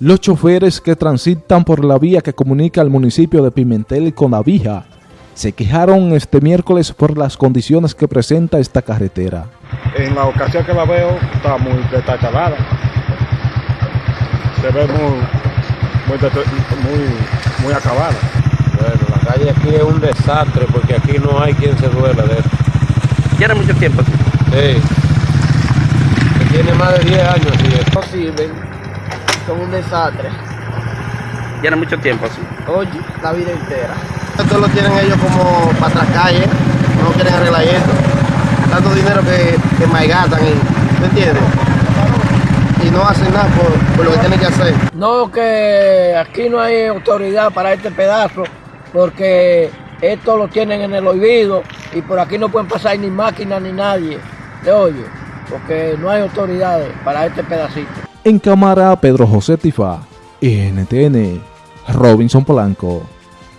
Los choferes que transitan por la vía que comunica el municipio de Pimentel con la vía se quejaron este miércoles por las condiciones que presenta esta carretera. En la ocasión que la veo está muy detachalada. Se ve muy, muy, muy, muy acabada. Bueno, la calle aquí es un desastre porque aquí no hay quien se duela de esto. ¿Tiene mucho tiempo aquí? Sí. Tiene más de 10 años y es posible. Son un desastre. Tiene mucho tiempo así. Oye, la vida entera. Esto lo tienen ellos como para atrás calle, no quieren arreglar esto. Tanto dinero que, que malgastan, ¿me entiendes? Y no hacen nada por, por, lo que tienen que hacer. No, que aquí no hay autoridad para este pedazo, porque esto lo tienen en el oído y por aquí no pueden pasar ni máquinas ni nadie. ¿Te oye? Porque no hay autoridades para este pedacito. En cámara, Pedro José Tifa, NTN, Robinson Polanco.